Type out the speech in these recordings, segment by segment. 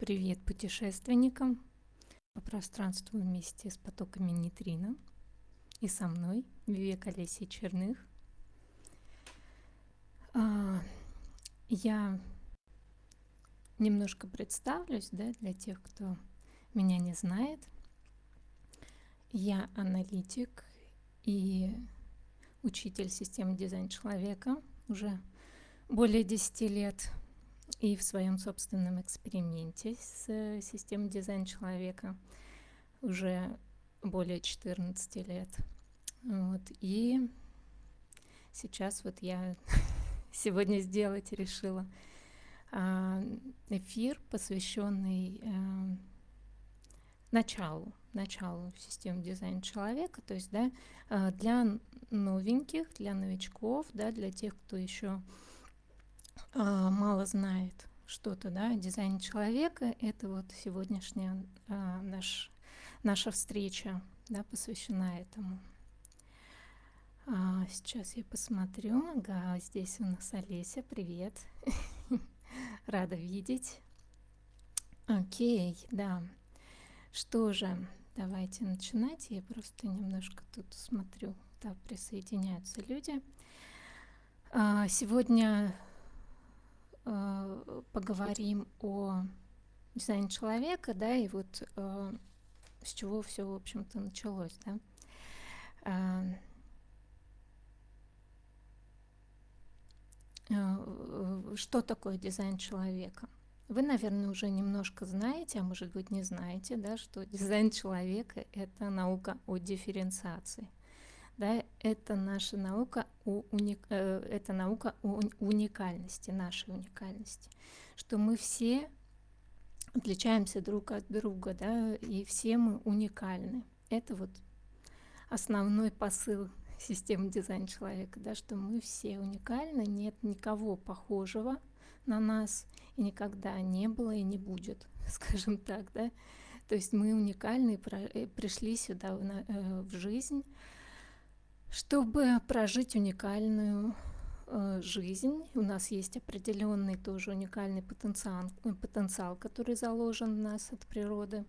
Привет путешественникам по пространству вместе с потоками нейтрино и со мной, Вивека Олесей Черных. А, я немножко представлюсь да, для тех, кто меня не знает. Я аналитик и учитель системы дизайн человека уже более 10 лет и в своем собственном эксперименте с э, системой дизайн человека уже более 14 лет. Вот. И сейчас вот я сегодня сделать решила а, эфир, посвященный э, началу, началу системы дизайн человека, то есть да, э, для новеньких, для новичков, да, для тех, кто еще мало знает что-то, да, о дизайне человека, это вот сегодняшняя а, наш, наша встреча, да, посвящена этому. А, сейчас я посмотрю. Ага, здесь у нас Олеся, привет. Рада видеть. Окей, да. Что же, давайте начинать. Я просто немножко тут смотрю, да, присоединяются люди. А, сегодня э, поговорим о дизайне человека, да, и вот э, с чего все, в общем-то, началось, да. Э, э, что такое дизайн человека? Вы, наверное, уже немножко знаете, а может быть не знаете, да, что дизайн человека — это наука о дифференциации да, это наша наука о уник, э, это наука о уникальности, нашей уникальности, что мы все отличаемся друг от друга, да, и все мы уникальны. Это вот основной посыл системы дизайн человека, да, что мы все уникальны, нет никого похожего на нас, и никогда не было и не будет, скажем так, да. То есть мы уникальны и пришли сюда в, э, в жизнь чтобы прожить уникальную э, жизнь, у нас есть определенный тоже уникальный потенциал, потенциал, который заложен в нас от природы.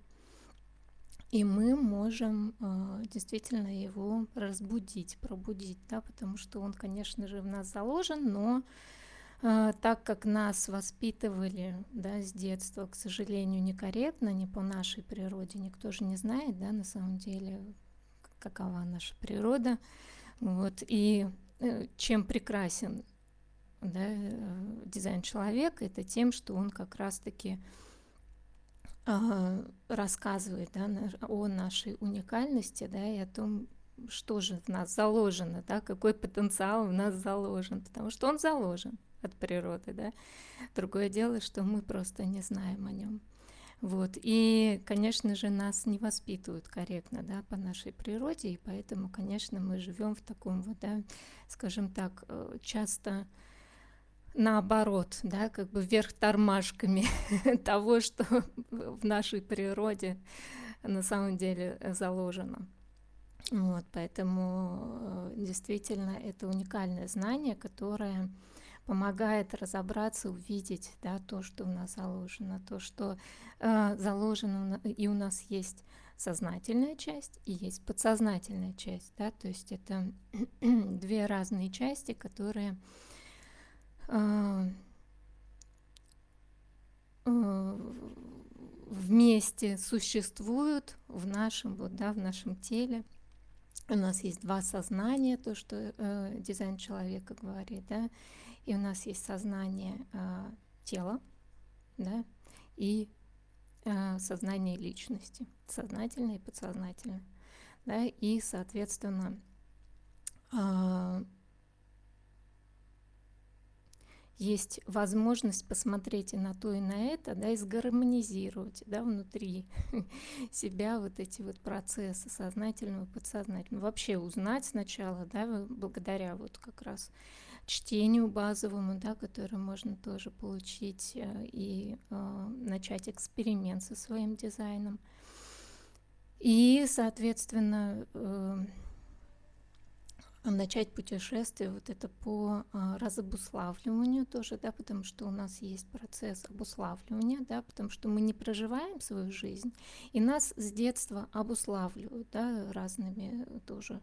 И мы можем э, действительно его разбудить, пробудить, да, потому что он, конечно же, в нас заложен, но э, так как нас воспитывали да, с детства, к сожалению, некорректно, не по нашей природе, никто же не знает, да, на самом деле, какова наша природа. Вот, и э, чем прекрасен да, э, дизайн человека, это тем, что он как раз-таки э, рассказывает да, о нашей уникальности да, и о том, что же в нас заложено, да, какой потенциал в нас заложен, потому что он заложен от природы. Да. Другое дело, что мы просто не знаем о нем. Вот. И, конечно же, нас не воспитывают корректно да, по нашей природе, и поэтому, конечно, мы живем в таком вот, да, скажем так, э, часто наоборот, да, как бы вверх тормашками того, что в нашей природе на самом деле заложено. Вот, поэтому э, действительно это уникальное знание, которое помогает разобраться, увидеть да, то, что у нас заложено, то, что э, заложено, и у нас есть сознательная часть и есть подсознательная часть, да, то есть это две разные части, которые э, э, вместе существуют в нашем вот да в нашем теле. У нас есть два сознания то что э, дизайн человека говорит да и у нас есть сознание э, тела, да, и э, сознание личности, сознательное и подсознательное, да, и, соответственно, э, есть возможность посмотреть и на то, и на это, да, и сгармонизировать, да, внутри себя вот эти вот процессы сознательного и подсознательного. Вообще узнать сначала, да, благодаря вот как раз чтению базовому, да, которое можно тоже получить э, и э, начать эксперимент со своим дизайном. И, соответственно, э, начать путешествие вот это по а, разобуславливанию тоже, да, потому что у нас есть процесс обуславливания, да, потому что мы не проживаем свою жизнь, и нас с детства обуславливают, да, разными тоже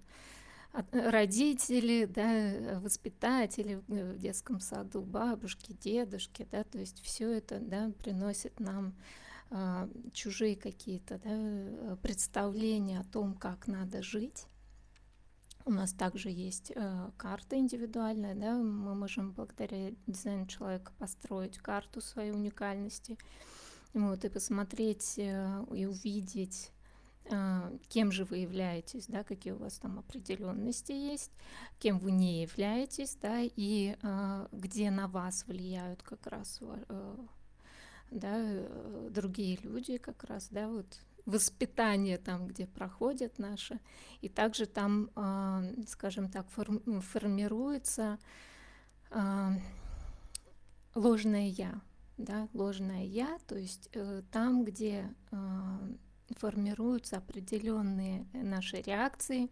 родители, да, воспитатели в детском саду, бабушки, дедушки, да, то есть все это, да, приносит нам а, чужие какие-то да, представления о том, как надо жить. У нас также есть э, карта индивидуальная, да, мы можем благодаря дизайну человека построить карту своей уникальности, вот, и посмотреть э, и увидеть, э, кем же вы являетесь, да, какие у вас там определенности есть, кем вы не являетесь, да, и э, где на вас влияют как раз э, да, э, другие люди как раз, да, вот воспитание там, где проходят наши, и также там, а, скажем так, формируется а, ложное я, да, ложное я, то есть э, там, где а, формируются определенные наши реакции,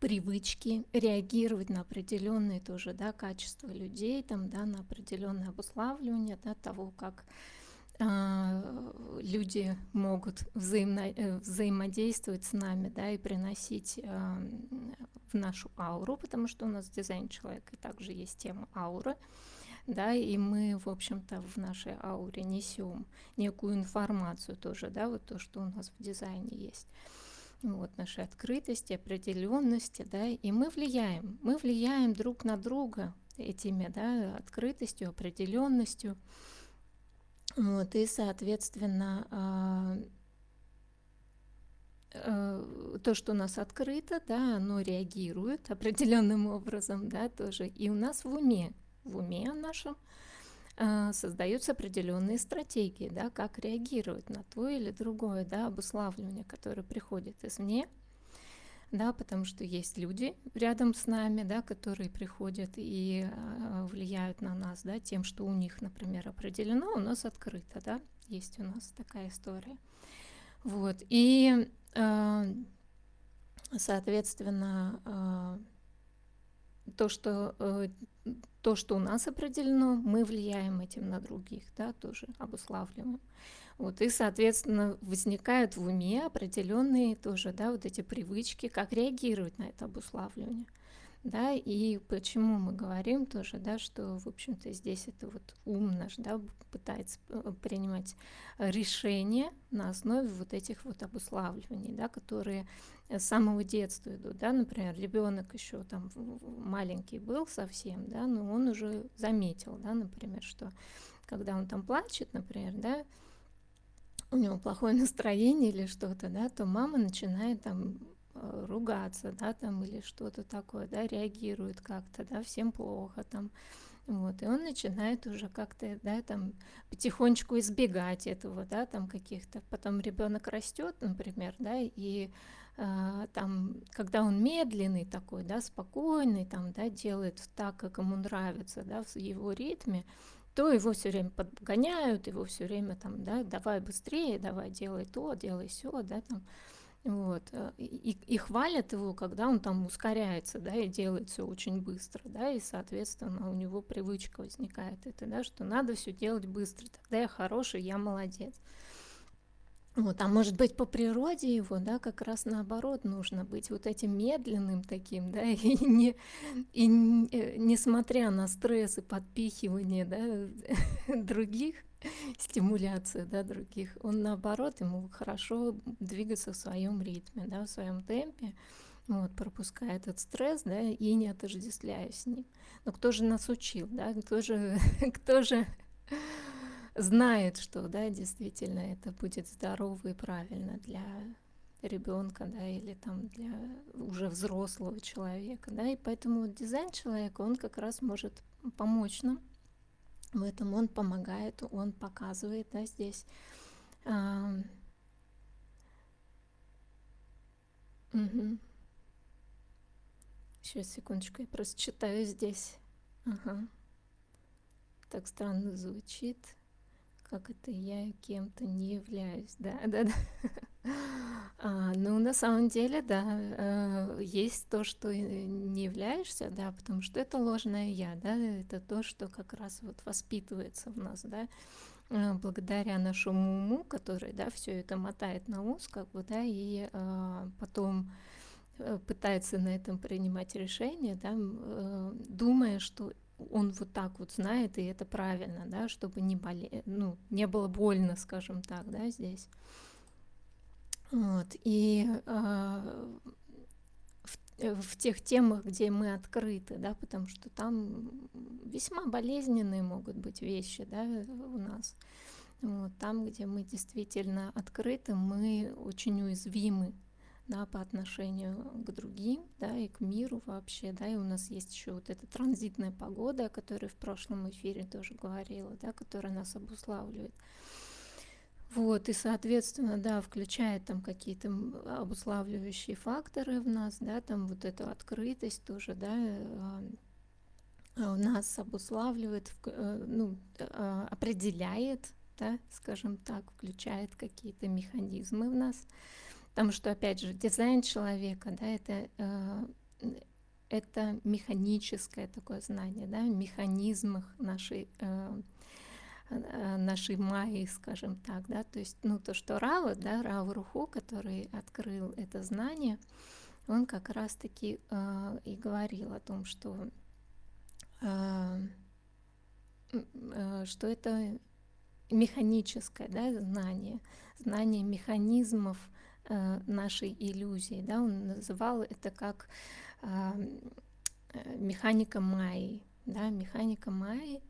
привычки, реагировать на определенные тоже, да, качества людей, там, да, на определенное обуславливание, да, того, как а, люди могут взаимно, э, взаимодействовать с нами, да, и приносить а, в нашу ауру, потому что у нас дизайн человека и также есть тема ауры, да, и мы, в общем-то, в нашей ауре несем некую информацию тоже, да, вот то, что у нас в дизайне есть. Вот нашей открытости, определенности, да, и мы влияем, мы влияем друг на друга этими, да, открытостью, определенностью, вот, и, соответственно, а, э, то, что у нас открыто, да, оно реагирует определенным образом, да, тоже. И у нас в уме, в уме нашем а, создаются определенные стратегии, да, как реагировать на то или другое, да, обуславливание, которое приходит извне, да, потому что есть люди рядом с нами, да, которые приходят и э, влияют на нас, да, тем, что у них, например, определено, у нас открыто, да, есть у нас такая история. Вот, и, э, соответственно, э, то, что, э, то, что у нас определено, мы влияем этим на других, да, тоже обуславливаем. Вот, и, соответственно, возникают в уме определенные тоже, да, вот эти привычки, как реагировать на это обуславливание. Да, и почему мы говорим тоже, да, что, в общем-то, здесь это вот ум наш, да, пытается э, принимать решения на основе вот этих вот обуславливаний, да, которые с самого детства идут, да, например, ребенок еще там маленький был совсем, да, но он уже заметил, да, например, что когда он там плачет, например, да, у него плохое настроение или что-то, да, то мама начинает там ругаться, да, там или что-то такое, да, реагирует как-то, да, всем плохо там, вот, и он начинает уже как-то, да, там потихонечку избегать этого, да, там каких-то, потом ребенок растет, например, да, и э, там, когда он медленный такой, да, спокойный, там, да, делает так, как ему нравится, да, в его ритме, то его все время подгоняют, его все время там, да, давай быстрее, давай делай то, делай все, да, там, вот, э, и, и хвалят его, когда он там ускоряется, да, и делает все очень быстро, да, и, соответственно, у него привычка возникает это, да, что надо все делать быстро, тогда я хороший, я молодец. Вот, а может быть по природе его, да, как раз наоборот нужно быть вот этим медленным таким, да, и не, и не, несмотря на стресс и подпихивание, да, других, стимуляцию, да, других, он наоборот, ему хорошо двигаться в своем ритме, да, в своем темпе, вот, пропуская этот стресс, да, и не отождествляя с ним. Но кто же нас учил, да, кто же, кто же знает, что, да, действительно это будет здорово и правильно для ребенка, да, или там для уже взрослого человека, да, и поэтому дизайн человека, он как раз может помочь нам в этом, он помогает, он показывает, да, здесь. А, угу. Сейчас, секундочку, я просто читаю здесь. Ага. Так странно звучит как это я кем-то не являюсь, да, да, да. А, ну, на самом деле, да, э, есть то, что не являешься, да, потому что это ложное я, да, это то, что как раз вот воспитывается в нас, да, э, благодаря нашему уму, который, да, все это мотает на ус, как бы, да, и а, потом э, пытается на этом принимать решения, да, думая, что он вот так вот знает, и это правильно, да, чтобы не боле... ну, не было больно, скажем так, да, здесь. Вот, и э, в, в тех темах, где мы открыты, да, потому что там весьма болезненные могут быть вещи, да, у нас. Вот, там, где мы действительно открыты, мы очень уязвимы да, по отношению к другим, да, и к миру вообще, да, и у нас есть еще вот эта транзитная погода, о которой в прошлом эфире тоже говорила, да, которая нас обуславливает. Вот, и, соответственно, да, включает там какие-то обуславливающие факторы в нас, да, там вот эту открытость тоже, да, а, у нас обуславливает, э, ну, а, определяет, да, скажем так, включает какие-то механизмы в нас, Потому что, опять же, дизайн человека, да, это, э, это механическое такое знание, да, в механизмах нашей, э, э, нашей майи, скажем так, да, то есть, ну, то, что Рава, да, Рава Руху, который открыл это знание, он как раз-таки э, и говорил о том, что, э, э, что это механическое да, знание, знание механизмов нашей иллюзии. Да? Он называл это как э, механика Майи. Да? Механика Майи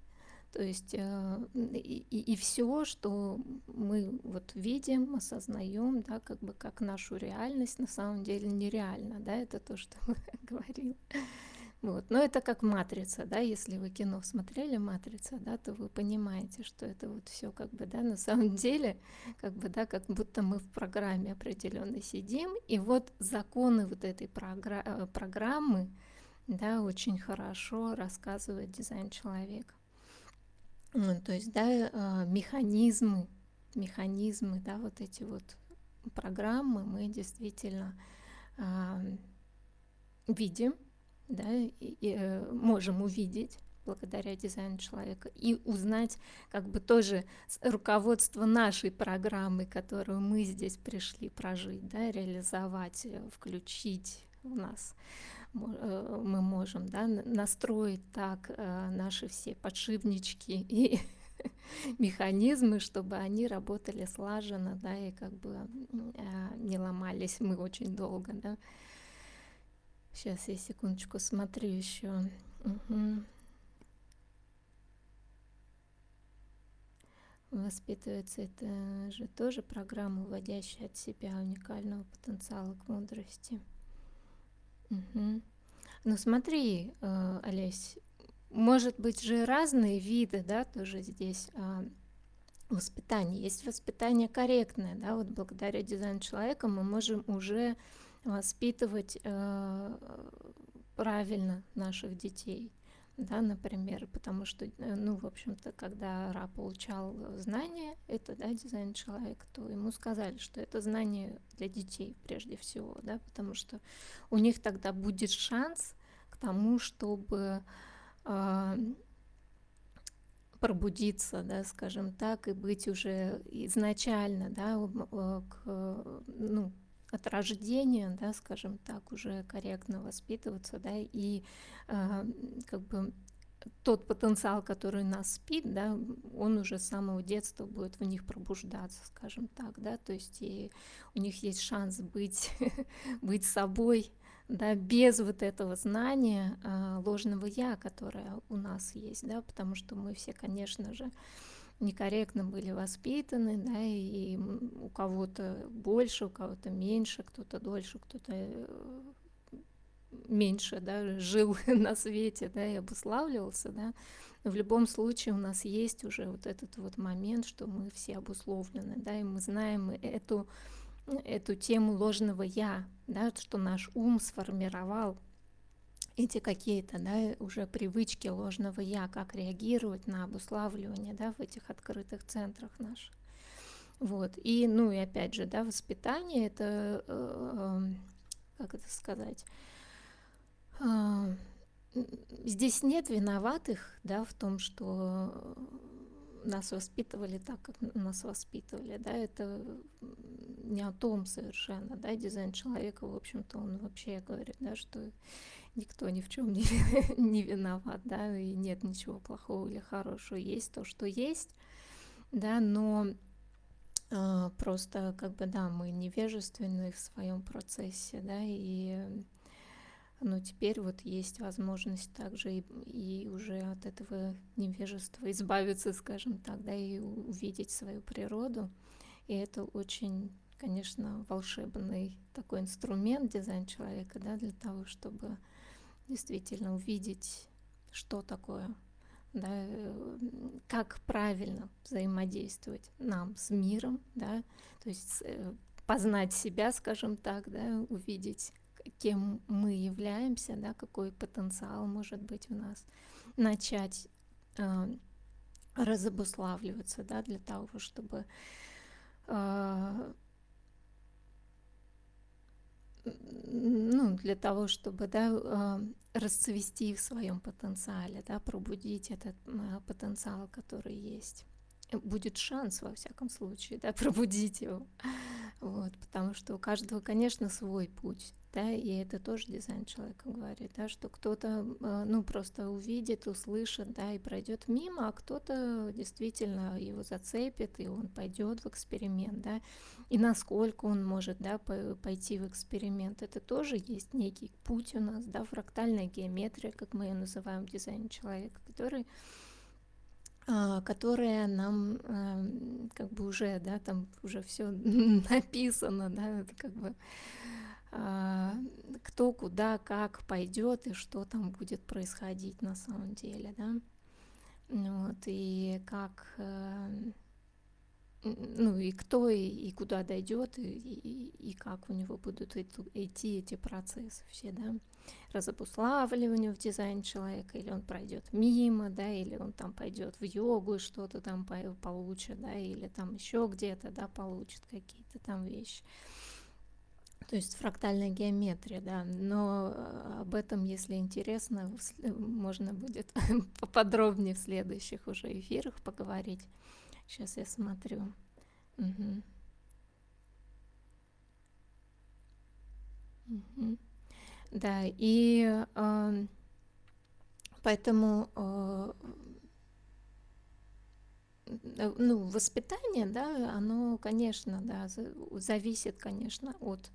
то есть э, и, и, все, что мы вот видим, осознаем, да, как бы как нашу реальность, на самом деле нереально, да, это то, что говорил. Вот. Но это как матрица, да, если вы кино смотрели матрица, да, то вы понимаете, что это вот все как бы, да, на самом деле, как бы, да, как будто мы в программе определенной сидим, и вот законы вот этой програ э, программы, да, очень хорошо рассказывает дизайн человека. Ну, то есть, да, э, механизмы, механизмы, да, вот эти вот программы мы действительно видим, да, и, и, э, можем увидеть благодаря дизайну человека и узнать как бы тоже руководство нашей программы, которую мы здесь пришли прожить, да, реализовать, э, включить в нас. Э, мы можем да, настроить так наши все подшипнички и механизмы, чтобы они работали слаженно, да, и как бы не ломались мы очень долго, да. Сейчас я секундочку смотрю еще. Угу. Воспитывается это же тоже программа, уводящая от себя уникального потенциала к мудрости. Угу. Ну смотри, э, Олесь, может быть же разные виды, да, тоже здесь э, воспитания. Есть воспитание корректное, да, вот благодаря дизайну человека мы можем уже воспитывать э, правильно наших детей, да, например, потому что, э, ну, в общем-то, когда Ра получал знания, это, да, дизайн человека, то ему сказали, что это знание для детей прежде всего, да, потому что у них тогда будет шанс к тому, чтобы э, пробудиться, да, скажем так, и быть уже изначально, да, э, к, ну, от рождения, да, скажем так, уже корректно воспитываться, да, и э, как бы тот потенциал, который нас спит, да, он уже с самого детства будет в них пробуждаться, скажем так, да, то есть и у них есть шанс быть, быть собой, да, без вот этого знания э, ложного я, которое у нас есть, да, потому что мы все, конечно же, некорректно были воспитаны, да, и у кого-то больше, у кого-то меньше, кто-то дольше, кто-то э, меньше, да, жил на свете, да, и обуславливался, да, в любом случае у нас есть уже вот этот вот момент, что мы все обусловлены, да, и мы знаем эту, эту тему ложного «я», да, что наш ум сформировал эти какие-то, да, уже привычки ложного я, как реагировать на обуславливание, да, в этих открытых центрах наших. Вот. И, ну, и опять же, да, воспитание это, э, как это сказать, э, здесь нет виноватых, да, в том, что нас воспитывали так, как нас воспитывали, да, это не о том совершенно, да, дизайн человека, в общем-то, он вообще говорит, да, что никто ни в чем не, не виноват, да, и нет ничего плохого или хорошего, есть то, что есть, да, но э, просто как бы, да, мы невежественны в своем процессе, да, и но теперь вот есть возможность также и, и уже от этого невежества избавиться, скажем так, да, и увидеть свою природу. И это очень, конечно, волшебный такой инструмент дизайн человека, да, для того, чтобы действительно увидеть, что такое, да, э, как правильно взаимодействовать нам с миром, да, то есть э, познать себя, скажем так, да, увидеть, кем мы являемся, да, какой потенциал может быть у нас, начать э, разобуславливаться, да, для того, чтобы э, ну, для того, чтобы да, а, расцвести в своем потенциале, да, пробудить этот а, потенциал, который есть. Будет шанс, во всяком случае, да, пробудить его. Вот, потому что у каждого, конечно, свой путь да, и это тоже дизайн человека говорит, да, что кто-то, а, ну, просто увидит, услышит, да, и пройдет мимо, а кто-то действительно его зацепит, и он пойдет в эксперимент, да, и насколько он может, да, пойти в эксперимент, это тоже есть некий путь у нас, да, фрактальная геометрия, как мы ее называем в дизайне человека, который а, которая нам эм, как бы уже, да, там уже все написано, да, это как бы кто куда, как пойдет и что там будет происходить на самом деле, да. Вот, и как, э, ну и кто и, и куда дойдет, и, и, и как у него будут идти эти процессы все, да. Разобуславливание в дизайн человека, или он пройдет мимо, да, или он там пойдет в йогу и что-то там получит, да, или там еще где-то, да, получит какие-то там вещи. То есть фрактальная геометрия, да, но э, об этом, если интересно, можно будет поподробнее в следующих уже эфирах поговорить. Сейчас я смотрю. Угу. Угу. Да, и э, поэтому э, ну, воспитание, да, оно, конечно, да, зависит, конечно, от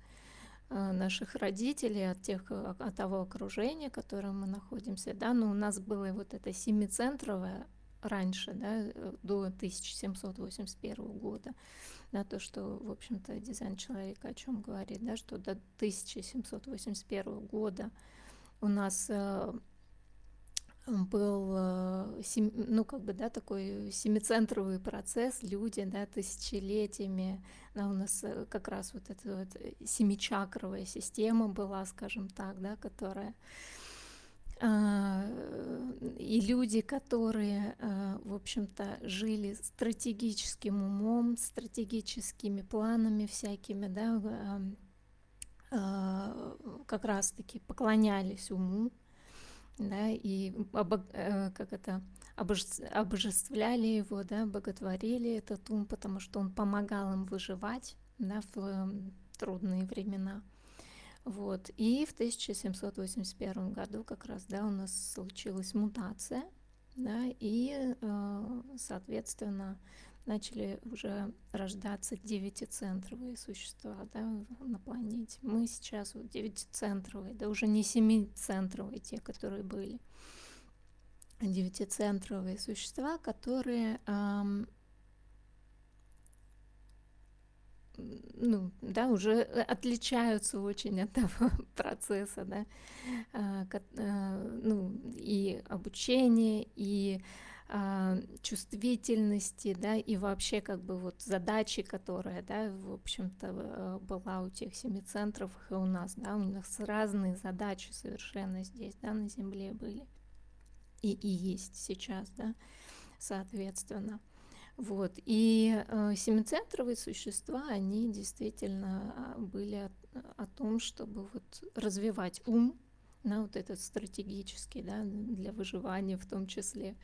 наших родителей, от, тех, э, от того окружения, в котором мы находимся. Да? Но у нас было вот это семицентровое раньше, да, э, до 1781 года, да, то, что, в общем-то, дизайн человека о чем говорит, да, что до 1781 года у нас был, э, ну, как бы, да, такой семицентровый процесс, люди, да, тысячелетиями, да, у нас э, как раз вот эта вот семичакровая система была, скажем так, да, которая а, и люди, которые, в общем-то, жили стратегическим умом, стратегическими планами всякими, да, а, как раз-таки поклонялись уму, да, и обо, э, как это, обожествляли его, да, боготворили этот ум, потому что он помогал им выживать, да, в эм, трудные времена. Вот. И в 1781 году как раз, да, у нас случилась мутация, да, и, э, соответственно, начали уже рождаться девятицентровые существа да, на планете. Мы сейчас вот девятицентровые, да уже не семицентровые, те, которые были. Девятицентровые существа, которые эм, ну, да, уже отличаются очень от того процесса, да, э, э, ну, и обучение, и а, чувствительности, да, и вообще как бы вот задачи, которая, да, в общем-то, э, была у тех семи центров и у нас, да, у нас разные задачи совершенно здесь, да, на Земле были и, и есть сейчас, да, соответственно. Вот. И э, семицентровые существа, они действительно а, были о, о том, чтобы вот развивать ум, на вот этот стратегический, да, для выживания в том числе.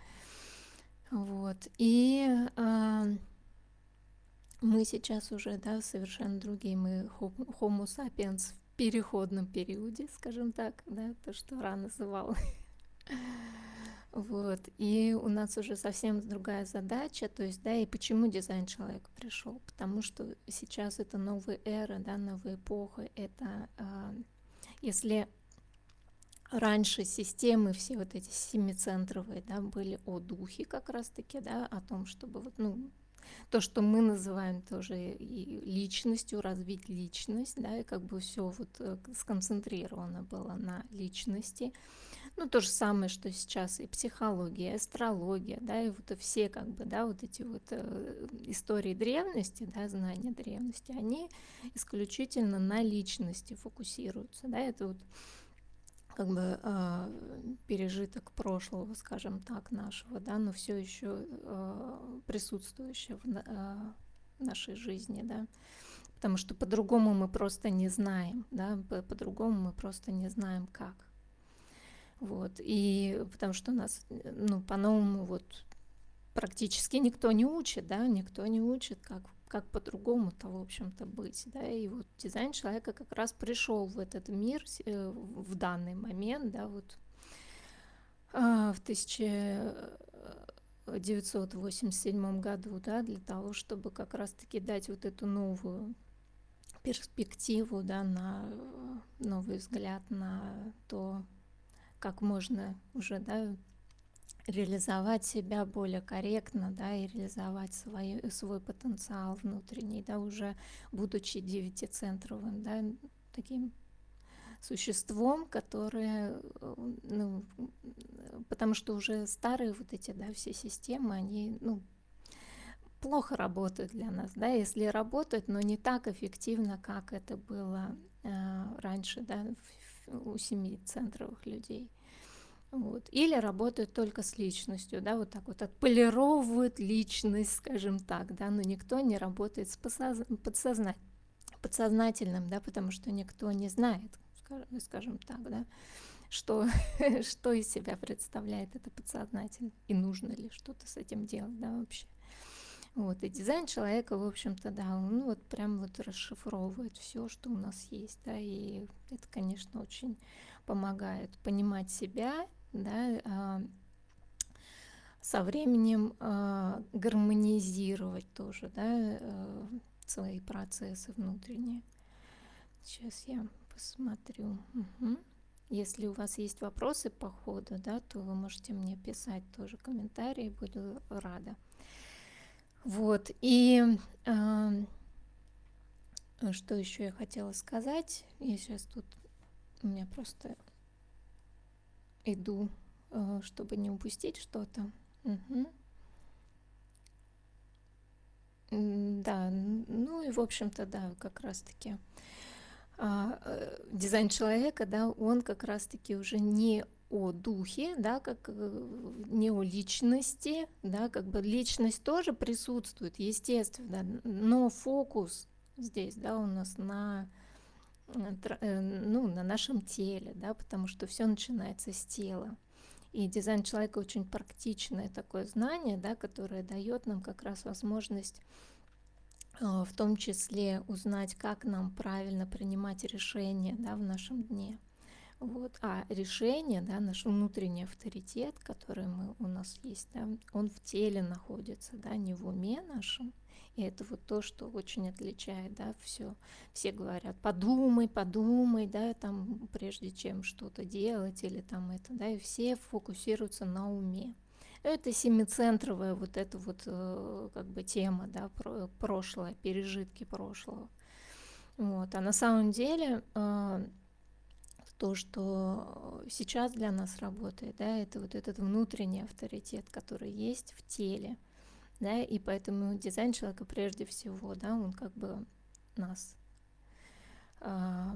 Вот. И э, мы сейчас уже, да, совершенно другие, мы Homo sapiens в переходном периоде, скажем так, да, то, что Ра называл. Вот. И у нас уже совсем другая задача, то есть, да, и почему дизайн человека пришел? Потому что сейчас это новая эра, да, новая эпоха. Это э, если раньше системы все вот эти семицентровые, да, были о духе как раз-таки, да, о том, чтобы вот, ну, то, что мы называем тоже и личностью, развить личность, да, и как бы все вот э, сконцентрировано было на личности. Ну, то же самое, что сейчас и психология, и астрология, да, и вот все как бы, да, вот эти вот э, истории древности, да, знания древности, они исключительно на личности фокусируются, да, это вот как бы э, пережиток прошлого, скажем так, нашего, да, но все еще э, присутствующее в э, нашей жизни, да, потому что по-другому мы просто не знаем, да, по-другому мы просто не знаем как. Вот, и потому что нас, ну, по-новому вот практически никто не учит, да, никто не учит, как как по-другому-то, в общем-то, быть, да, и вот дизайн человека как раз пришел в этот мир э, в данный момент, да, вот а, в 1987 году, да, для того, чтобы как раз-таки дать вот эту новую перспективу, да, на новый взгляд на то, как можно уже, да, реализовать себя более корректно, да, и реализовать свой, свой потенциал внутренний, да, уже будучи девятицентровым, да, таким существом, которое, ну, потому что уже старые вот эти, да, все системы, они, ну, плохо работают для нас, да, если работают, но не так эффективно, как это было э, раньше, да, у семи центровых людей. Вот. Или работают только с личностью, да, вот так вот отполировывают личность, скажем так, да, но никто не работает с подсозна... подсознательным, да, потому что никто не знает, скажем, скажем так, да, что, что из себя представляет это подсознательно и нужно ли что-то с этим делать, да, вообще. Вот, и дизайн человека, в общем-то, да, он вот прям вот расшифровывает все, что у нас есть, да, и это, конечно, очень помогает понимать себя да, а, со временем а, гармонизировать тоже да, э, свои процессы внутренние. Сейчас я посмотрю. Угу. Если у вас есть вопросы по ходу, да, то вы можете мне писать тоже комментарии, буду рада. Вот, и э, что еще я хотела сказать? Я сейчас тут, у меня просто иду, э, чтобы не упустить что-то. Угу. Да, ну и в общем-то, да, как раз-таки а, э, дизайн человека, да, он как раз-таки уже не о духе, да, как э, не о личности, да, как бы личность тоже присутствует, естественно, но фокус здесь, да, у нас на ну, на нашем теле, да, потому что все начинается с тела. И дизайн человека очень практичное такое знание, да, которое дает нам как раз возможность э, в том числе узнать, как нам правильно принимать решения да, в нашем дне. Вот. А решение, да, наш внутренний авторитет, который мы, у нас есть, да, он в теле находится, да, не в уме нашем, и это вот то, что очень отличает, да, все. Все говорят, подумай, подумай, да, там, прежде чем что-то делать или там это, да, и все фокусируются на уме. Это семицентровая вот эта вот э, как бы тема, да, про, прошлое, пережитки прошлого. Вот. А на самом деле э, то, что сейчас для нас работает, да, это вот этот внутренний авторитет, который есть в теле, да, и поэтому дизайн человека прежде всего, да, он как бы нас э,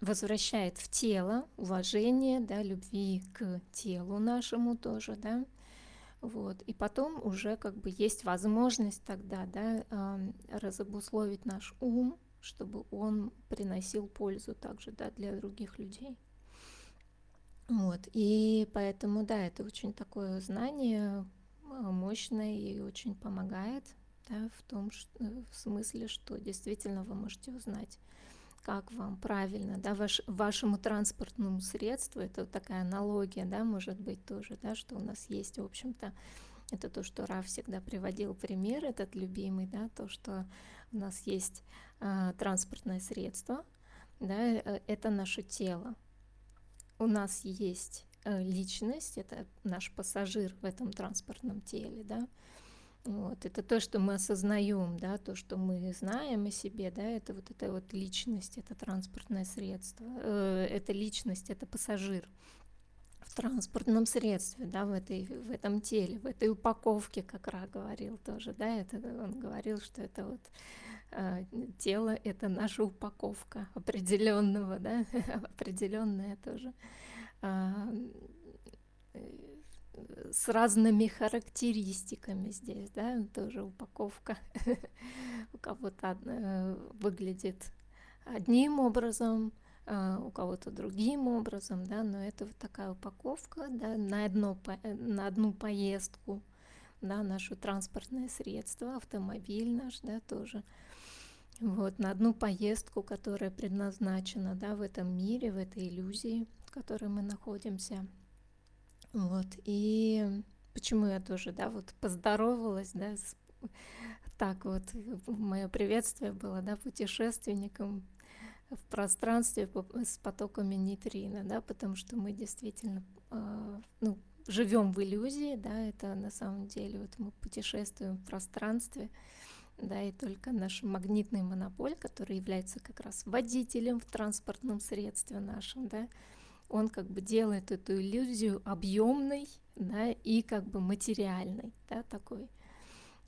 возвращает в тело уважение, да, любви к телу нашему тоже, да, вот, и потом уже как бы есть возможность тогда, да, э, разобусловить наш ум, чтобы он приносил пользу также, да, для других людей. Вот, и поэтому, да, это очень такое знание мощное и очень помогает, да, в том, что, в смысле, что действительно вы можете узнать, как вам правильно, да, ваш, вашему транспортному средству, это вот такая аналогия, да, может быть тоже, да, что у нас есть, в общем-то, это то, что Раф всегда приводил пример, этот любимый, да, то, что у нас есть э, транспортное средство, да, э, это наше тело. У нас есть э, личность, это наш пассажир в этом транспортном теле, да. Вот, это то, что мы осознаем, да, то, что мы знаем о себе, да, это вот эта вот личность, это транспортное средство, э, это личность, это пассажир в транспортном средстве, да, в, этой, в этом теле, в этой упаковке, как Ра говорил тоже, да, это он говорил, что это вот э, тело — это наша упаковка определенного, да, определенная тоже, э, с разными характеристиками здесь, да, тоже упаковка у кого-то э, выглядит одним образом, а, у кого-то другим образом, да, но это вот такая упаковка, да, на, одно, на одну поездку, да, наше транспортное средство, автомобиль наш, да, тоже, вот, на одну поездку, которая предназначена, да, в этом мире, в этой иллюзии, которой мы находимся, вот, и почему я тоже, да, вот поздоровалась, да, с, так вот, мое приветствие было, да, путешественникам, в пространстве с потоками нейтрино, да, потому что мы действительно э, ну, живем в иллюзии, да, это на самом деле вот мы путешествуем в пространстве, да, и только наш магнитный монополь, который является как раз водителем в транспортном средстве нашем, да, он как бы делает эту иллюзию объемной, да, и как бы материальной, да, такой.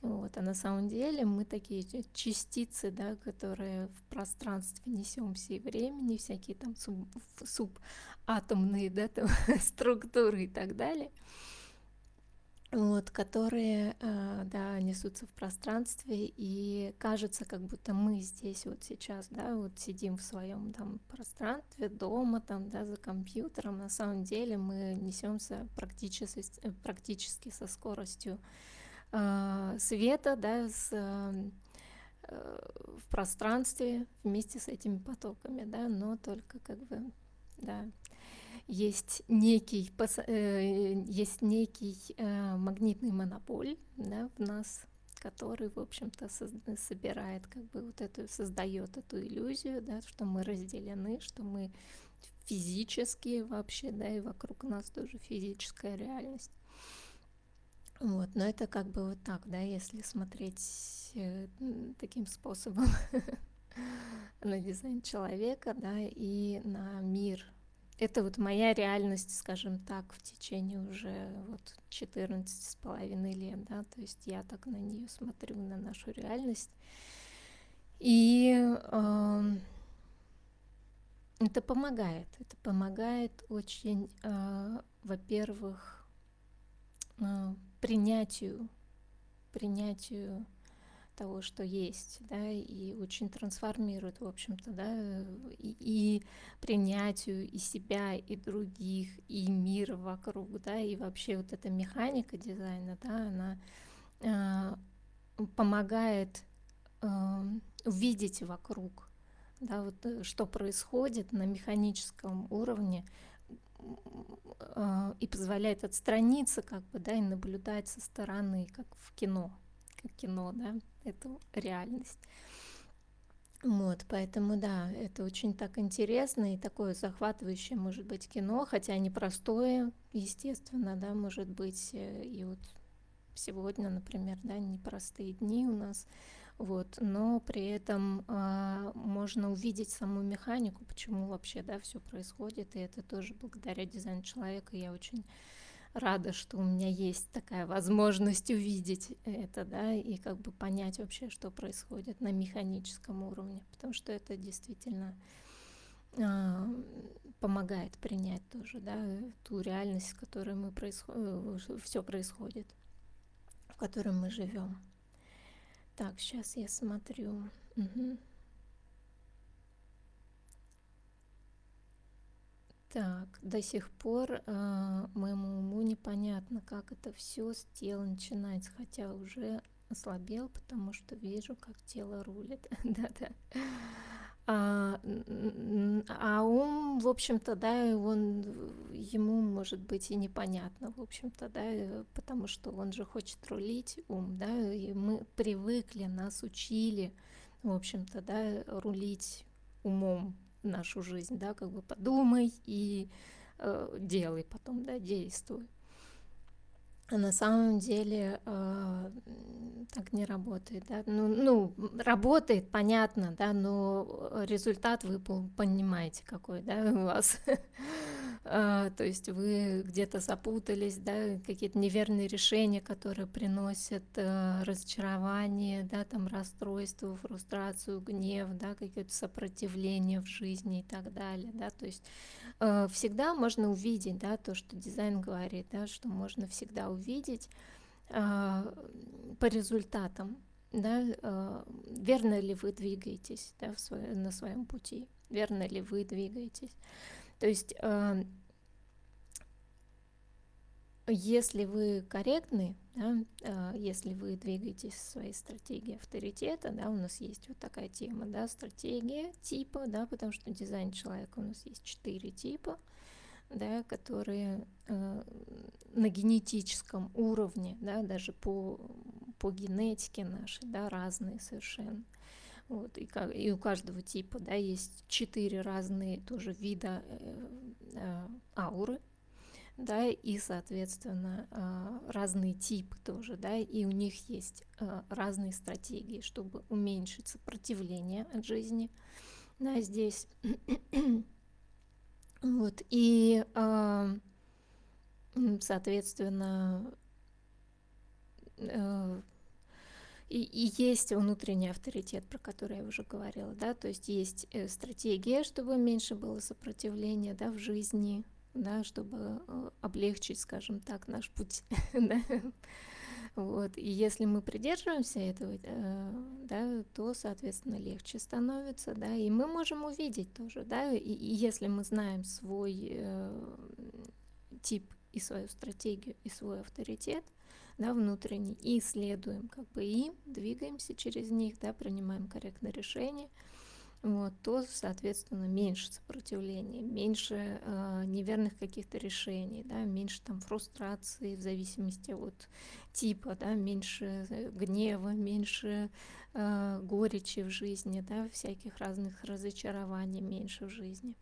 Вот, а на самом деле мы такие частицы, да, которые в пространстве несем все времени, всякие там суб, субатомные да, там, структуры и так далее, вот, которые э, да, несутся в пространстве, и кажется, как будто мы здесь вот сейчас, да, вот сидим в своем там пространстве, дома, там, да, за компьютером, на самом деле мы несемся практически, практически со скоростью э, света, да, с, э, в пространстве вместе с этими потоками, да, но только как бы, да, есть некий, э, есть некий э, магнитный монополь, да, в нас, который, в общем-то, собирает, как бы вот эту, создает эту иллюзию, да, что мы разделены, что мы физические вообще, да, и вокруг нас тоже физическая реальность. Вот, но это как бы вот так, да, если смотреть э, таким способом на дизайн человека, да, и на мир. Это вот моя реальность, скажем так, в течение уже вот 14 с половиной лет, да, то есть я так на нее смотрю, на нашу реальность. И э, это помогает, это помогает очень, э, во-первых, э, принятию, принятию того, что есть, да, и очень трансформирует, в общем-то, да, и, и принятию и себя, и других, и мира вокруг, да, и вообще вот эта механика дизайна, да, она э, помогает э, увидеть вокруг, да, вот э, что происходит на механическом уровне, а, и позволяет отстраниться, как бы, да, и наблюдать со стороны, как в кино, как кино, да, эту реальность. Вот, поэтому, да, это очень так интересно и такое захватывающее, может быть, кино, хотя непростое, естественно, да, может быть, э, и вот сегодня, например, да, непростые дни у нас вот, но при этом э, можно увидеть саму механику, почему вообще, да, все происходит, и это тоже благодаря дизайну человека я очень рада, что у меня есть такая возможность увидеть это, да, и как бы понять вообще, что происходит на механическом уровне, потому что это действительно э, помогает принять тоже, да, ту реальность, в которой мы происход... Э, все происходит, в которой мы живем. Так, сейчас я смотрю. Угу. Так, до сих пор э, моему уму непонятно, как это все с тела начинается, хотя уже ослабел, потому что вижу, как тело рулит. Да-да. А, а ум, в общем-то, да, он, ему, может быть, и непонятно, в общем-то, да, потому что он же хочет рулить ум, да, и мы привыкли, нас учили, в общем-то, да, рулить умом нашу жизнь, да, как бы подумай и э, делай потом, да, действуй. А на самом деле э, так не работает, да. Ну, ну, работает, понятно, да, но результат вы понимаете какой, да, у вас. А, то есть вы где-то запутались, да, какие-то неверные решения, которые приносят э, разочарование, да, там расстройство, фрустрацию, гнев, да, какие-то сопротивления в жизни и так далее, да, то есть э, всегда можно увидеть, да, то, что дизайн говорит, да, что можно всегда увидеть э, по результатам, да, верно ли вы двигаетесь да, свое, на своем пути, верно ли вы двигаетесь. То есть, э, если вы корректны, да, если вы двигаетесь своей стратегии авторитета, да, у нас есть вот такая тема, да, стратегия типа, да, потому что дизайн человека у нас есть четыре типа, да, которые э, на генетическом уровне, да, даже по, по генетике нашей, да, разные совершенно. Вот, и, как, и у каждого типа да, есть четыре разные тоже вида э, э, ауры, да, и, соответственно, э, разные типы тоже, да, и у них есть э, разные стратегии, чтобы уменьшить сопротивление от жизни, да, здесь. Вот, и, э, соответственно, э, и, есть внутренний авторитет, про который я уже говорила, да, то есть есть э, стратегия, чтобы меньше было сопротивления, да, в жизни, да, чтобы э, облегчить, скажем так, наш путь, вот, и если мы придерживаемся этого, э, да, то, соответственно, легче становится, да, и мы можем увидеть тоже, да, и, и если мы знаем свой э, тип и свою стратегию, и свой авторитет, да, внутренний, и исследуем как бы им, двигаемся через них, да, принимаем корректное решение, вот, то, соответственно, меньше сопротивления, меньше э, неверных каких-то решений, да, меньше там фрустрации в зависимости от типа, да, меньше э, гнева, меньше э, горечи в жизни, да, всяких разных разочарований меньше в жизни.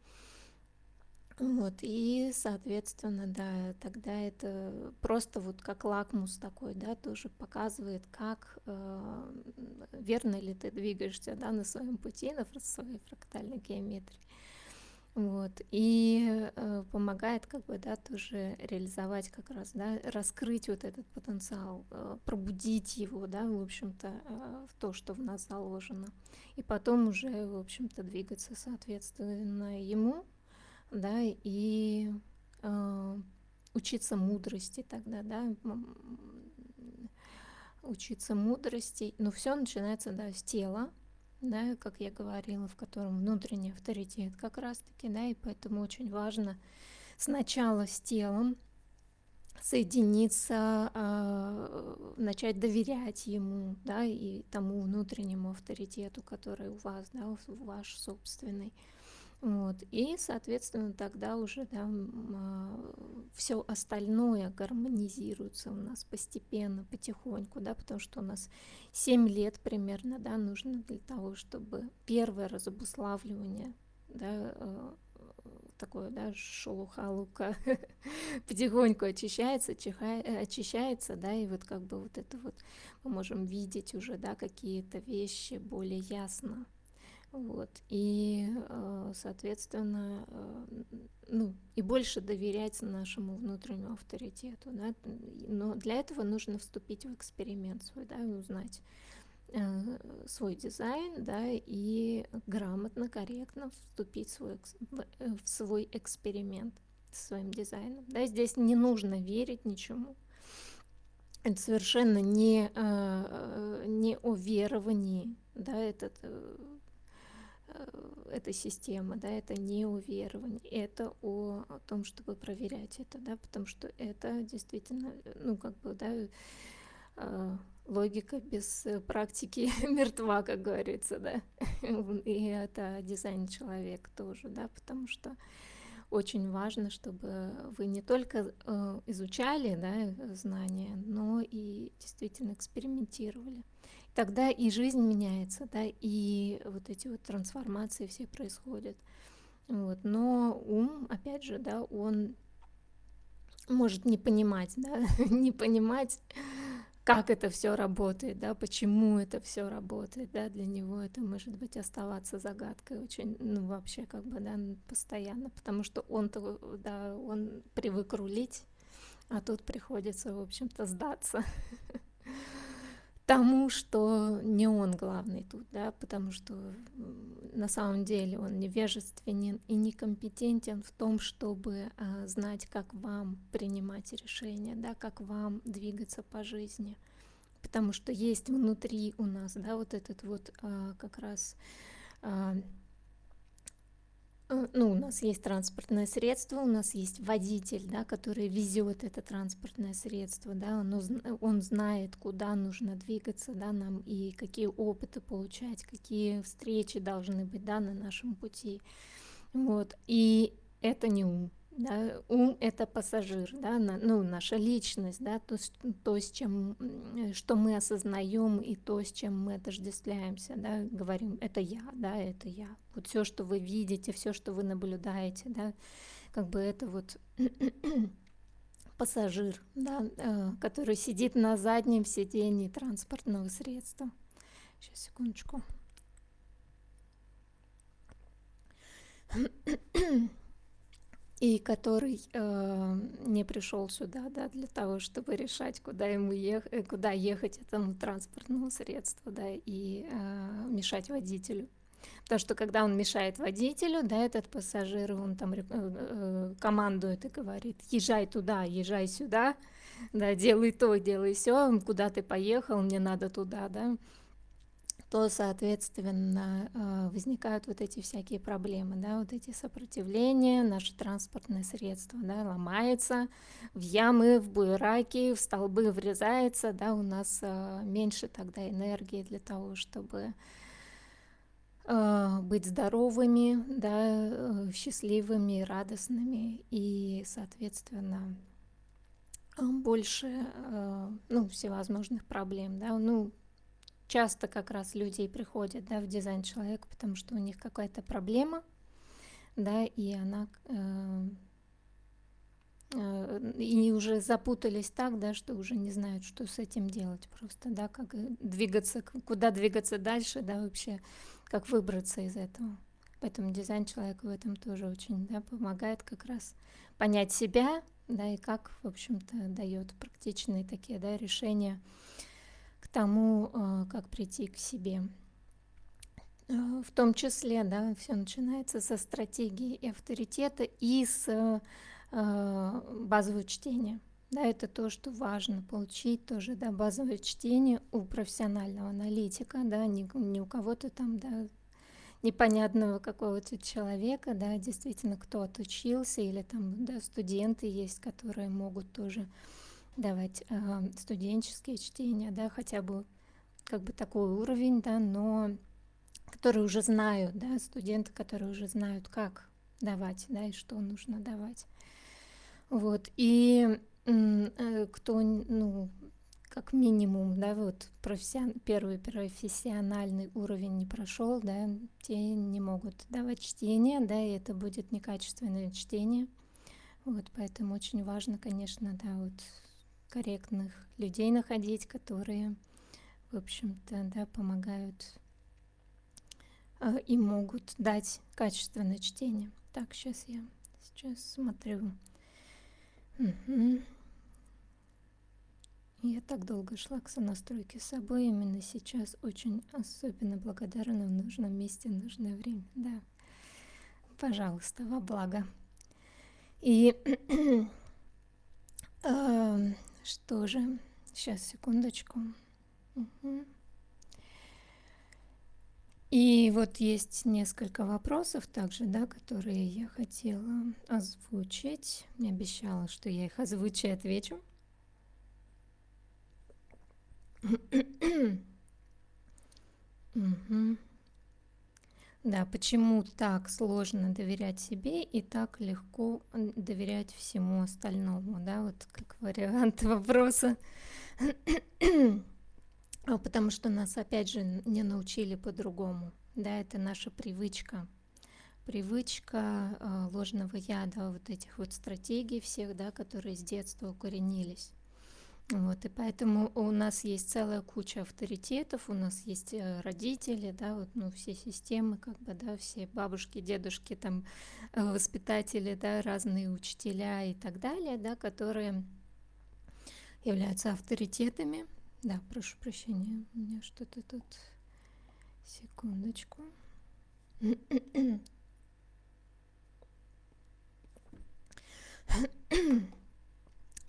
Вот, и, соответственно, да, тогда это просто вот как лакмус такой, да, тоже показывает, как э, верно ли ты двигаешься, да, на своем пути, на своей фрактальной геометрии. Вот, и э, помогает как бы, да, тоже реализовать как раз, да, раскрыть вот этот потенциал, э, пробудить его, да, в общем-то, э, в то, что в нас заложено. И потом уже, в общем-то, двигаться соответственно ему, да, и э, учиться мудрости тогда, да, учиться мудрости, но все начинается, да, с тела, да, как я говорила, в котором внутренний авторитет как раз-таки, да, и поэтому очень важно сначала с телом соединиться, э, начать доверять ему, да, и тому внутреннему авторитету, который у вас, да, ваш собственный, вот. И, соответственно, тогда уже да, а, все остальное гармонизируется у нас постепенно, потихоньку, да, потому что у нас 7 лет примерно да, нужно для того, чтобы первое разобуславливание да, э, такое, да, шелуха лука потихоньку очищается, чихай, э, очищается, да, и вот как бы вот это вот мы можем видеть уже, да, какие-то вещи более ясно. Вот, и, э, соответственно, э, ну, и больше доверять нашему внутреннему авторитету, да, но для этого нужно вступить в эксперимент свой, да, и узнать, Э, свой дизайн, да, и грамотно, корректно вступить в свой, в свой эксперимент с своим дизайном. Да, здесь не нужно верить ничему. Это совершенно не, не о веровании, да, этот, эта система, да, это не о это о, о том, чтобы проверять это, да, потому что это действительно, ну, как бы, да, логика без э, практики мертва, как говорится, да. И это дизайн человека тоже, да, потому что очень важно, чтобы вы не только э, изучали да, знания, но и действительно экспериментировали. Тогда и жизнь меняется, да, и вот эти вот трансформации все происходят. Вот. Но ум, опять же, да, он может не понимать, да, не понимать как это все работает, да, почему это все работает, да, для него это может быть оставаться загадкой очень, ну, вообще, как бы, да, постоянно, потому что он-то, да, он привык рулить, а тут приходится, в общем-то, сдаться тому, что не он главный тут, да, потому что на самом деле он невежественен и некомпетентен в том, чтобы а, знать, как вам принимать решения, да, как вам двигаться по жизни. Потому что есть внутри у нас, да, вот этот вот а, как раз а, ну, у нас есть транспортное средство, у нас есть водитель, да, который везет это транспортное средство, да, он, он знает, куда нужно двигаться, да, нам и какие опыты получать, какие встречи должны быть, да, на нашем пути, вот, и это не ум, да, ум это пассажир, да, на, ну, наша личность, да, то, то, с чем, что мы осознаем и то, с чем мы отождествляемся, да, говорим, это я, да, это я. Вот все, что вы видите, все, что вы наблюдаете, да, как бы это вот пассажир, да, э, который сидит на заднем сидении транспортного средства. Сейчас, секундочку и который э, не пришел сюда, да, для того, чтобы решать, куда ему ехать, э, куда ехать этому транспортному средству, да, и э, мешать водителю. Потому что когда он мешает водителю, да, этот пассажир, он там э, э, командует и говорит, езжай туда, езжай сюда, да, делай то, делай все, куда ты поехал, мне надо туда, да то, соответственно, э, возникают вот эти всякие проблемы, да, вот эти сопротивления, наше транспортное средство, да, ломается, в ямы, в буераки, в столбы врезается, да, у нас э, меньше тогда энергии для того, чтобы э, быть здоровыми, да, счастливыми, радостными и, соответственно, больше, ну, всевозможных проблем, да, ну, часто как раз люди и приходят да, в дизайн человека, потому что у них какая-то проблема, да, и она э, э, и уже запутались так, да, что уже не знают, что с этим делать просто, да, как двигаться, куда двигаться дальше, да, вообще, как выбраться из этого. Поэтому дизайн человека в этом тоже очень, да, помогает как раз понять себя, да, и как, в общем-то, дает практичные такие, да, решения, тому, э, как прийти к себе. Э, в том числе, да, все начинается со стратегии и авторитета и с э, базового чтения. Да, это то, что важно получить тоже, да, базовое чтение у профессионального аналитика, да, не, не у кого-то там, да, непонятного какого-то человека, да, действительно кто отучился, или там, да, студенты есть, которые могут тоже давать э, студенческие чтения, да, хотя бы как бы такой уровень, да, но которые уже знают, да, студенты, которые уже знают, как давать, да, и что нужно давать. Вот, и э, кто, ну, как минимум, да, вот профессион... первый профессиональный уровень не прошел, да, те не могут давать чтение, да, и это будет некачественное чтение. Вот, поэтому очень важно, конечно, да, вот корректных людей находить, которые, в общем-то, да, помогают э, и могут дать качественное чтение. Так, сейчас я сейчас смотрю. Угу. Я так долго шла к сонастройке с собой, именно сейчас очень особенно благодарна в нужном месте, в нужное время. Да, пожалуйста, во благо. И э, что же, сейчас, секундочку. Угу. И вот есть несколько вопросов также, да, которые я хотела озвучить. Я обещала, что я их озвучу и отвечу. Угу. Да, почему так сложно доверять себе и так легко доверять всему остальному, да, вот как вариант вопроса. А потому что нас, опять же, не научили по-другому, да, это наша привычка. Привычка э, ложного яда, вот этих вот стратегий всех, да, которые с детства укоренились. Вот, и поэтому у нас есть целая куча авторитетов, у нас есть э, родители, да, вот, ну, все системы, как бы, да, все бабушки, дедушки, там, э, воспитатели, да, разные учителя и так далее, да, которые являются авторитетами. Да, прошу прощения, у меня что-то тут... Секундочку.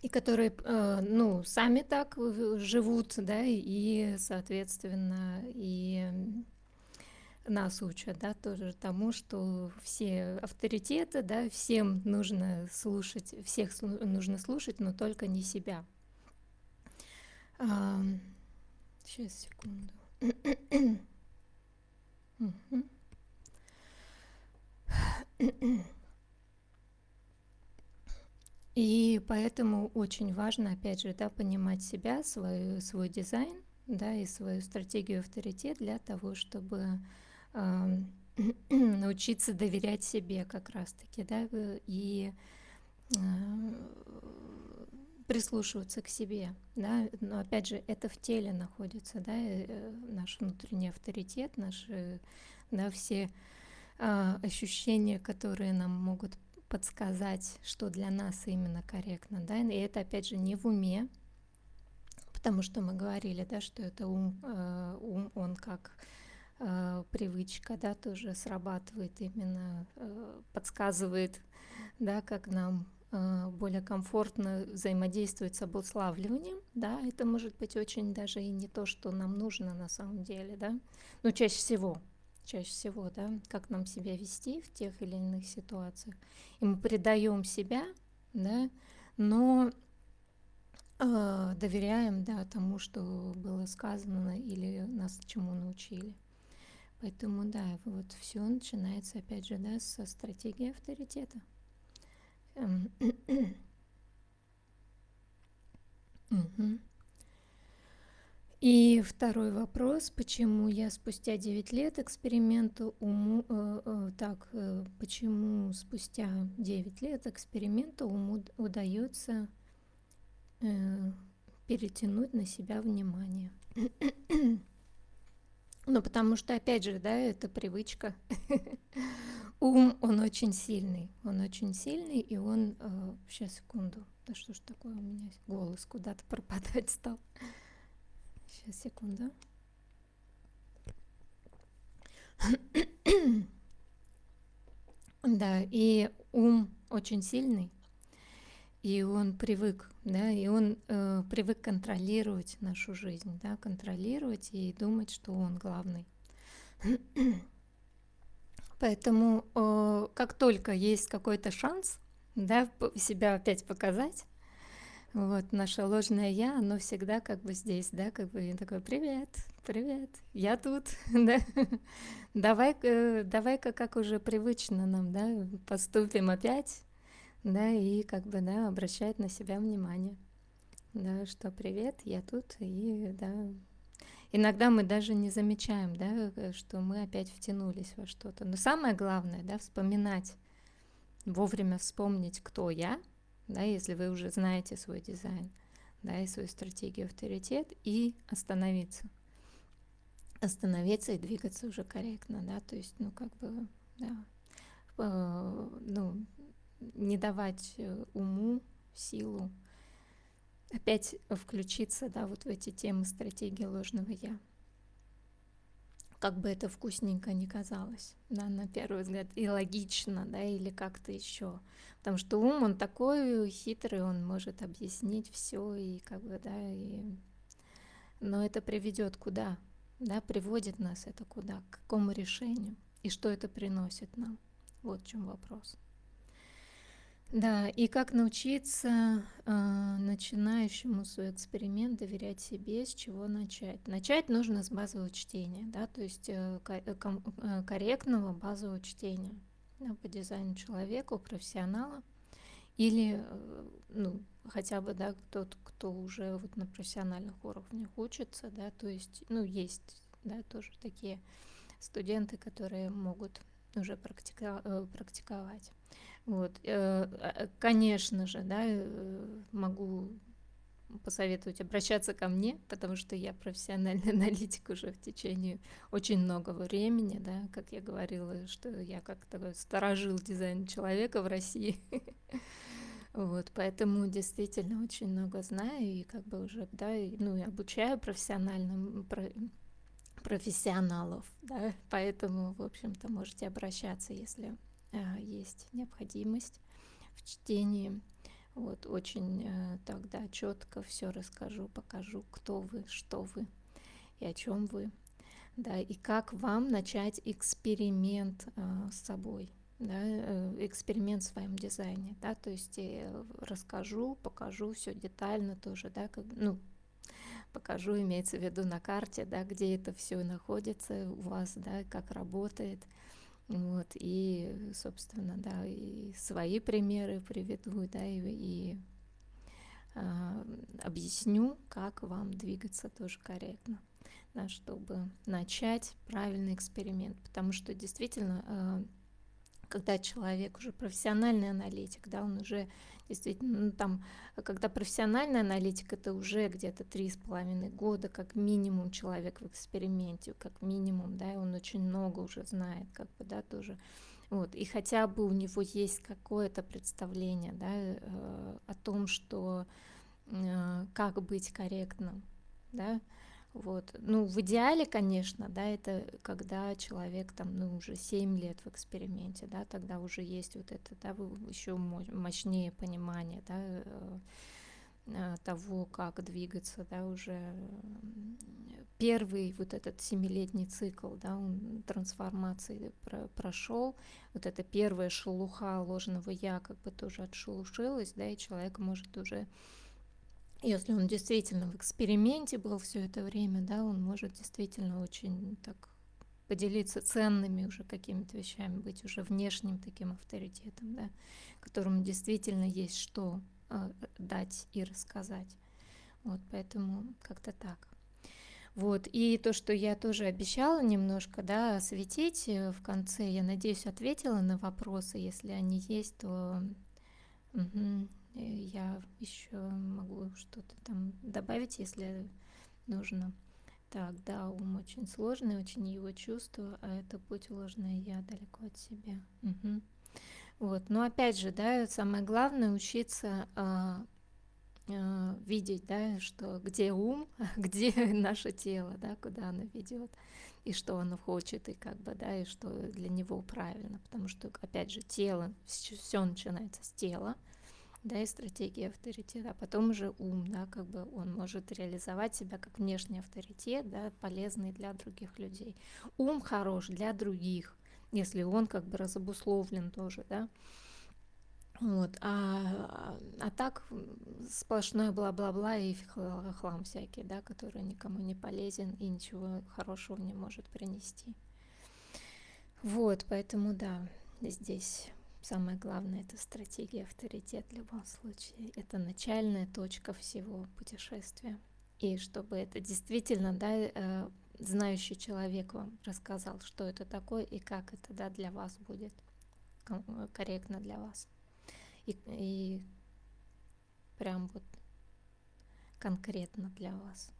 и которые, э, ну, сами так живут, да, и, соответственно, и нас учат, да, тоже тому, что все авторитеты, да, всем нужно слушать, всех нужно слушать, но только не себя. А, сейчас, секунду. И поэтому очень важно, опять же, да, понимать себя, свой, свой дизайн, да, и свою стратегию авторитет для того, чтобы э, научиться доверять себе как раз-таки, да, и э, прислушиваться к себе, да, но опять же это в теле находится, да, э, наш внутренний авторитет, наши, да, все э, ощущения, которые нам могут подсказать, что для нас именно корректно, да, и это опять же не в уме, потому что мы говорили, да, что это ум, э, ум он как э, привычка, да, тоже срабатывает именно, э, подсказывает, да, как нам э, более комфортно взаимодействовать с обуславливанием, да, это может быть очень даже и не то, что нам нужно на самом деле, да, но чаще всего, чаще всего, да, как нам себя вести в тех или иных ситуациях. И мы предаем себя, да, но э, доверяем, да, тому, что было сказано или нас чему научили. Поэтому, да, вот все начинается, опять же, да, со стратегии авторитета. Угу. И второй вопрос, почему я спустя 9 лет эксперименту уму, э, э, так, э, почему спустя 9 лет эксперименту уму удается э, перетянуть на себя внимание. ну, потому что, опять же, да, это привычка. Ум, он очень сильный, он очень сильный, и он... Э, сейчас, секунду, да что ж такое у меня голос куда-то пропадать стал. Сейчас, секунду. Да, и ум очень сильный, и он привык, да, и он э, привык контролировать нашу жизнь, да, контролировать и думать, что он главный. Поэтому э, как только есть какой-то шанс, да, себя опять показать, вот, наше ложное я, оно всегда как бы здесь, да, как бы я такой, привет, привет, я тут, да, давай, э, давай-ка как уже привычно нам, да, поступим опять, да, и как бы, да, обращает на себя внимание. да, что привет, я тут, и да, иногда мы даже не замечаем, да, что мы опять втянулись во что-то. Но самое главное, да, вспоминать, вовремя вспомнить, кто я, да, если вы уже знаете свой дизайн, да, и свою стратегию авторитет, и остановиться. Остановиться и двигаться уже корректно, да, то есть, ну, как бы, да, э, ну, не давать э, уму силу опять включиться, да, вот в эти темы стратегии ложного «я». Как бы это вкусненько не казалось, да, на первый взгляд, и логично, да, или как-то еще. Потому что ум, он такой хитрый, он может объяснить все, и как бы, да, и... Но это приведет куда? Да, приводит нас это куда? К какому решению? И что это приносит нам? Вот в чем вопрос. Да, и как научиться э, начинающему свой эксперимент доверять себе, с чего начать? Начать нужно с базового чтения, да, то есть э, э, корректного базового чтения да, по дизайну человека, профессионала, или, э, ну, хотя бы, да, тот, кто уже вот на профессиональных уровнях учится, да, то есть, ну, есть, да, тоже такие студенты, которые могут уже практика, э, практиковать. Вот, э, э, конечно же, да, э, могу посоветовать обращаться ко мне, потому что я профессиональный аналитик уже в течение очень многого времени, да, как я говорила, что я как такой сторожил дизайн человека в России. Вот, поэтому действительно очень много знаю и как бы уже, да, ну и обучаю профессиональным профессионалов, да, поэтому, в общем-то, можете обращаться, если есть необходимость в чтении. Вот очень э, тогда четко все расскажу, покажу, кто вы, что вы и о чем вы, да, и как вам начать эксперимент э, с собой, да, эксперимент в своем дизайне, да, то есть расскажу, покажу все детально тоже, да, как, ну, покажу, имеется в виду на карте, да, где это все находится у вас, да, как работает, вот, и, собственно, да, и свои примеры приведу, да, и, и а, объясню, как вам двигаться тоже корректно, да, чтобы начать правильный эксперимент, потому что действительно а, когда человек уже профессиональный аналитик, да, он уже действительно, ну, там, когда профессиональный аналитик, это уже где-то три с половиной года, как минимум человек в эксперименте, как минимум, да, и он очень много уже знает, как бы, да, тоже, вот, и хотя бы у него есть какое-то представление, да, э, о том, что э, как быть корректным, да, вот. Ну, в идеале, конечно, да, это когда человек там, ну, уже 7 лет в эксперименте, да, тогда уже есть вот это, да, еще мощнее понимание, да, э, э, того, как двигаться, да, уже первый вот этот семилетний цикл, да, он трансформации про прошел, вот эта первая шелуха ложного я как бы тоже отшелушилась, да, и человек может уже если он действительно в эксперименте был все это время, да, он может действительно очень так поделиться ценными уже какими-то вещами, быть уже внешним таким авторитетом, да, которому действительно есть что э, дать и рассказать. Вот, поэтому как-то так. Вот, и то, что я тоже обещала немножко, да, осветить э, в конце, я надеюсь, ответила на вопросы, если они есть, то угу, я еще могу что-то там добавить, если нужно. Так, да, ум очень сложный, очень его чувство, а это путь ложный я далеко от себя. Угу. Вот, но опять же, да, самое главное учиться а, а, видеть, да, что где ум, где наше тело, да, куда оно ведет, и что оно хочет, и как бы, да, и что для него правильно, потому что, опять же, тело, все начинается с тела, да, и стратегия авторитета, а потом уже ум, да, как бы он может реализовать себя как внешний авторитет, да, полезный для других людей. Ум хорош для других, если он как бы разобусловлен тоже, да. Вот, а, а так сплошное бла-бла-бла и хлам всякий, да, который никому не полезен и ничего хорошего не может принести. Вот, поэтому да, здесь самое главное это стратегия, авторитет в любом случае. Это начальная точка всего путешествия. И чтобы это действительно, да, э, знающий человек вам рассказал, что это такое и как это, да, для вас будет корректно для вас. И, и прям вот конкретно для вас.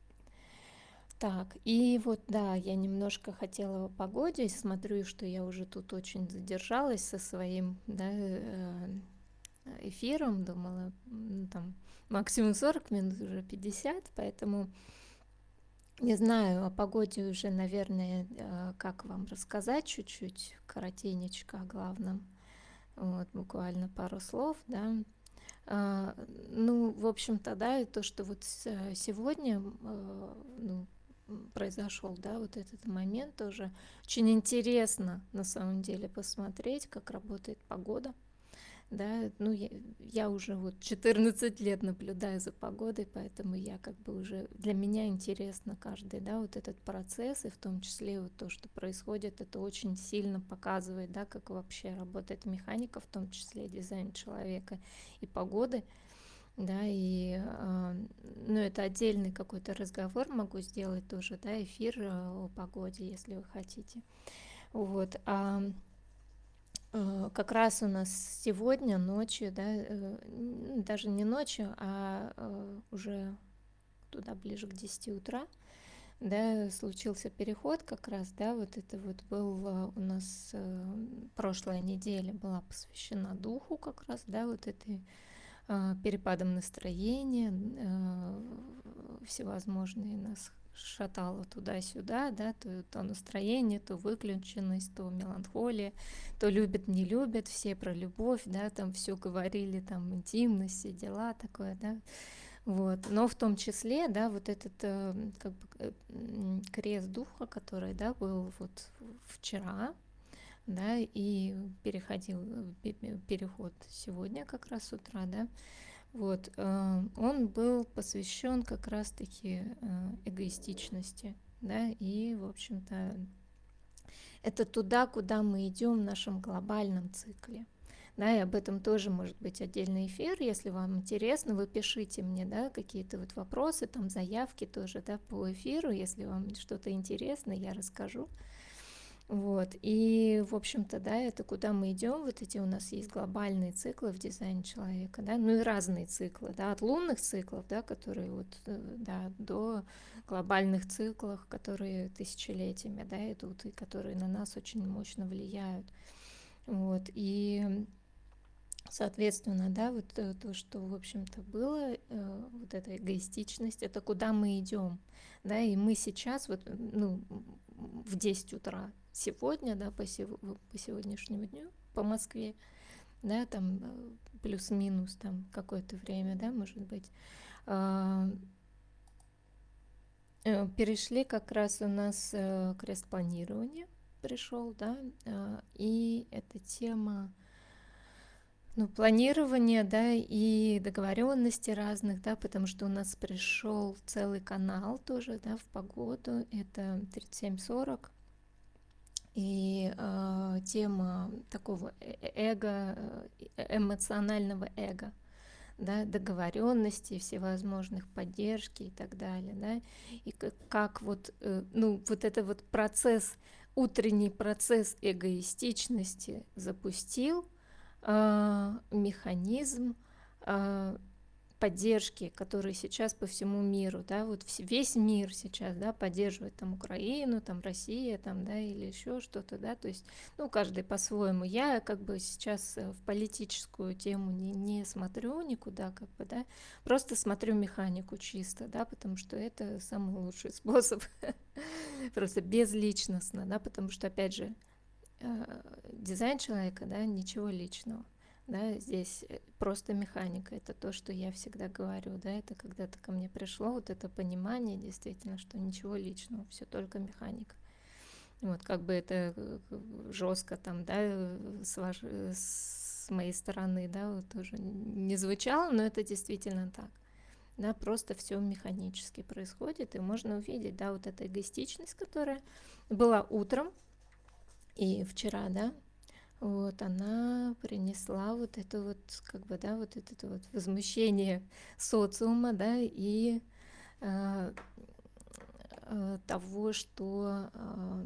Так, и вот, да, я немножко хотела о погоде, смотрю, что я уже тут очень задержалась со своим, да, э, эфиром, думала, ну, там, максимум 40 минут, уже 50, поэтому не знаю, о погоде уже, наверное, э, как вам рассказать чуть-чуть, коротенечко о главном, вот, буквально пару слов, да, а, ну, в общем-то, да, и то, что вот сегодня, ну, произошел, да, вот этот момент тоже. Очень интересно, на самом деле, посмотреть, как работает погода. Да, ну, я, я уже вот 14 лет наблюдаю за погодой, поэтому я как бы уже, для меня интересно каждый, да, вот этот процесс, и в том числе вот то, что происходит, это очень сильно показывает, да, как вообще работает механика, в том числе дизайн человека и погоды да, и, э, ну, это отдельный какой-то разговор могу сделать тоже, да, эфир э, о погоде, если вы хотите. Вот, а э, как раз у нас сегодня ночью, да, э, даже не ночью, а э, уже туда ближе к 10 утра, да, случился переход как раз, да, вот это вот был э, у нас прошлая неделя была посвящена духу как раз, да, вот этой а, перепадом настроения, а, всевозможные нас шатало туда-сюда, да, то, то настроение, то выключенность, то меланхолия, то любят, не любят, все про любовь, да, там все говорили, там интимность, все дела такое, да, вот, но в том числе, да, вот этот э, как бы э, крест духа, который, да, был вот вчера, да, и переходил, э, переход сегодня как раз с утра, да, вот, э, он был посвящен как раз-таки э, эгоистичности, да, и, в общем-то, это туда, куда мы идем в нашем глобальном цикле. Да, и об этом тоже может быть отдельный эфир, если вам интересно, вы пишите мне, да, какие-то вот вопросы, там заявки тоже, да, по эфиру, если вам что-то интересно, я расскажу. Вот, и, в общем-то, да, это куда мы идем, вот эти у нас есть глобальные циклы в дизайне человека, да, ну и разные циклы, да, от лунных циклов, да, которые вот, э, да, до глобальных циклов, которые тысячелетиями, да, идут, и которые на нас очень мощно влияют, вот, и Соответственно, да, вот э, то, что, в общем-то, было, э, вот эта эгоистичность, это куда мы идем, да, и мы сейчас, вот, ну, в 10 утра сегодня, да, по, сев... по сегодняшнему дню по Москве, да, там э, плюс-минус там какое-то время, да, может быть, а, э, перешли как раз у нас э, крест планирования пришел, да, а, и эта тема ну, планирование, да, и договоренности разных, да, потому что у нас пришел целый канал тоже, да, в погоду, это 3740, и э, тема такого э, э, эго, э, эмоционального эго, да, договоренности, всевозможных поддержки и так далее, да, и как, вот, э, ну, вот это вот процесс, утренний процесс эгоистичности запустил э, механизм э, поддержки, которые сейчас по всему миру, да, вот весь мир сейчас, да, поддерживает там Украину, там Россия, там, да, или еще что-то, да, то есть, ну, каждый по-своему. Я как бы сейчас э, в политическую тему не, не смотрю никуда, как бы, да, просто смотрю механику чисто, да, потому что это самый лучший способ, просто безличностно, да, потому что, опять же, э, дизайн человека, да, ничего личного да, здесь э, просто механика, это то, что я всегда говорю, да, это когда-то ко мне пришло вот это понимание действительно, что ничего личного, все только механика. Вот как бы это э, жестко там, да, с, ваш, с моей стороны, да, вот тоже не звучало, но это действительно так. Да, просто все механически происходит, и можно увидеть, да, вот эта эгоистичность, которая была утром и вчера, да, вот, она принесла вот это вот, как бы, да, вот это вот возмущение социума, да, и э, э, того, что э,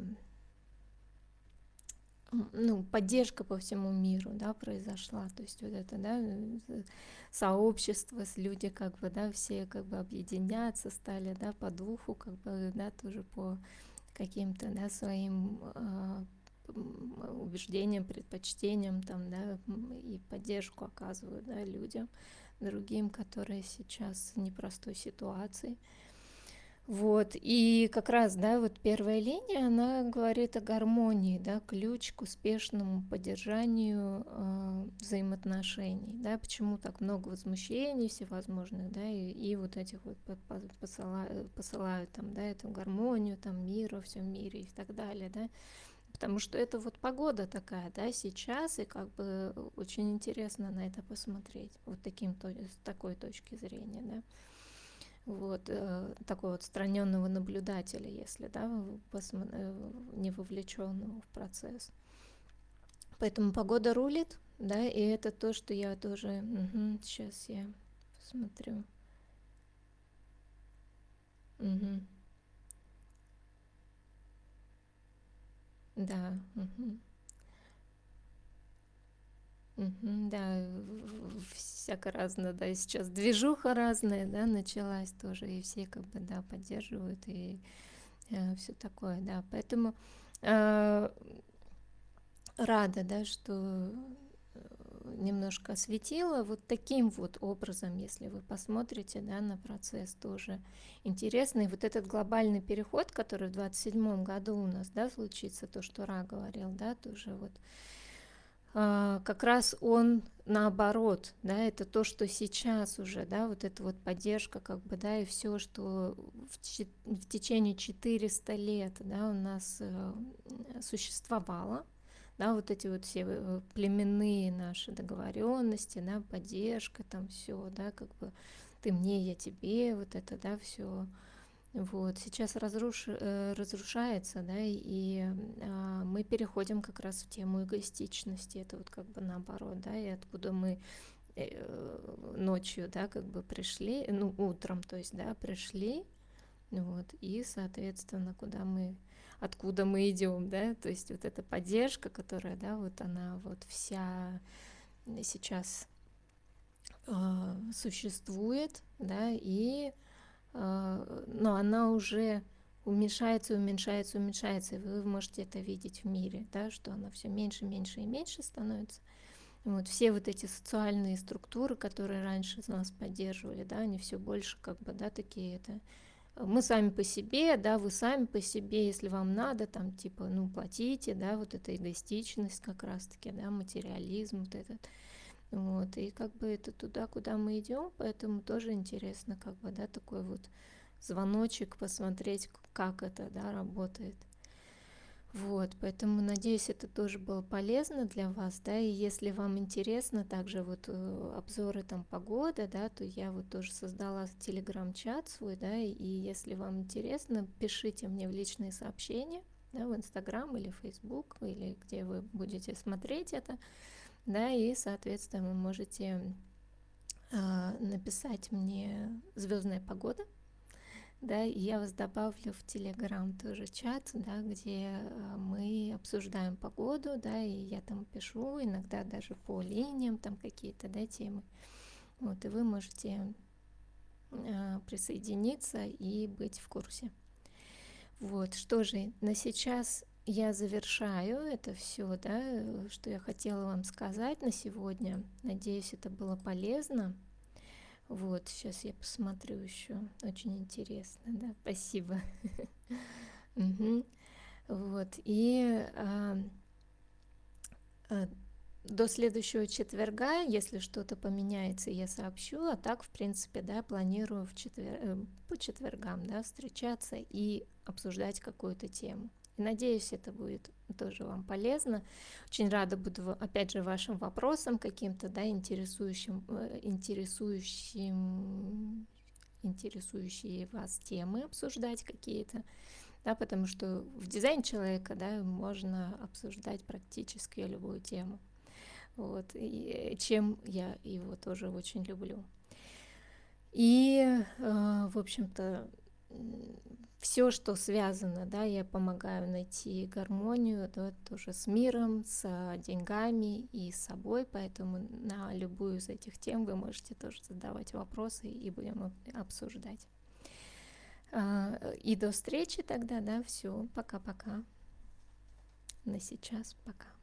ну, поддержка по всему миру, да, произошла, то есть вот это, да, сообщество, с люди как бы, да, все как бы объединяться стали, да, по духу, как бы, да, тоже по каким-то, да, своим э, убеждениям, предпочтениям, там, да, и поддержку оказывают, да, людям, другим, которые сейчас в непростой ситуации. Вот, и как раз, да, вот первая линия, она говорит о гармонии, да, ключ к успешному поддержанию э, взаимоотношений, да, почему так много возмущений всевозможных, да, и, и вот этих вот посылают, посылают там, да, эту гармонию, там, мира, все в мире и так далее, да, потому что это вот погода такая, да, сейчас, и как бы очень интересно на это посмотреть, вот таким, с такой точки зрения, да вот, э, такого отстраненного наблюдателя, если, да, э, не вовлеченного в процесс. Поэтому погода рулит, да, и это то, что я тоже, угу, сейчас я посмотрю. Угу. Да, угу. Мгм, да, всяко разно, да, и сейчас движуха разная, да, началась тоже, и все как бы, да, поддерживают, и э, все такое, да, поэтому э, рада, да, что немножко осветила вот таким вот образом, если вы посмотрите, да, на процесс тоже интересный. Вот этот глобальный переход, который в 27 году у нас, да, случится, то, что Ра говорил, да, тоже вот а, как раз он наоборот, да, это то, что сейчас уже, да, вот эта вот поддержка, как бы, да, и все, что в, в течение 400 лет, да, у нас э, существовало, да, вот эти вот все э, племенные наши договоренности, да, поддержка, там все, да, как бы ты мне, я тебе, вот это, да, все вот, сейчас разруш... Э, разрушается, да, и а, мы переходим как раз в тему эгоистичности, это вот как бы наоборот, да, и откуда мы э, ночью, да, как бы пришли, ну, утром, то есть, да, пришли, вот, и, соответственно, куда мы, откуда мы идем, да, то есть вот эта поддержка, которая, да, вот она вот вся сейчас э, существует, да, и а, но она уже уменьшается, уменьшается, уменьшается, и вы можете это видеть в мире, да, что она все меньше, меньше и меньше становится. Вот все вот эти социальные структуры, которые раньше нас поддерживали, да, они все больше как бы, да, такие это мы сами по себе, да, вы сами по себе, если вам надо, там, типа, ну, платите, да, вот эта эгоистичность как раз-таки, да, материализм вот этот, вот, и как бы это туда, куда мы идем, поэтому тоже интересно, как бы, да, такой вот звоночек, посмотреть, как это, да, работает. Вот, поэтому надеюсь, это тоже было полезно для вас, да, и если вам интересно также вот э, обзоры там погоды, да, то я вот тоже создала телеграм-чат свой, да, и если вам интересно, пишите мне в личные сообщения, да, в Инстаграм или Фейсбук, или где вы будете смотреть это, да, и, соответственно, вы можете э, написать мне звездная погода, да, и я вас добавлю в Телеграм тоже чат, да, где а, мы обсуждаем погоду, да, и я там пишу иногда даже по линиям там какие-то, да, темы, вот, и вы можете э, присоединиться и быть в курсе. Вот, что же, на сейчас я завершаю это все, да, что я хотела вам сказать на сегодня. Надеюсь, это было полезно. Вот, сейчас я посмотрю еще. Очень интересно, да, спасибо. Вот, и а, до следующего четверга, если что-то поменяется, я сообщу, а так, в принципе, да, планирую в четвер... Э, по четвергам, да, встречаться и обсуждать какую-то тему. И надеюсь, это будет тоже вам полезно. Очень рада буду, опять же, вашим вопросам каким-то, да, интересующим, э, интересующим, интересующие вас темы обсуждать какие-то. да, потому что в дизайне человека, да, можно обсуждать практически любую тему. Вот, и чем я его тоже очень люблю. И, э, в общем-то, все, что связано, да, я помогаю найти гармонию, да, тоже с миром, с деньгами и с собой, поэтому на любую из этих тем вы можете тоже задавать вопросы и будем обсуждать. А, и до встречи тогда, да, все, пока-пока. На сейчас, пока.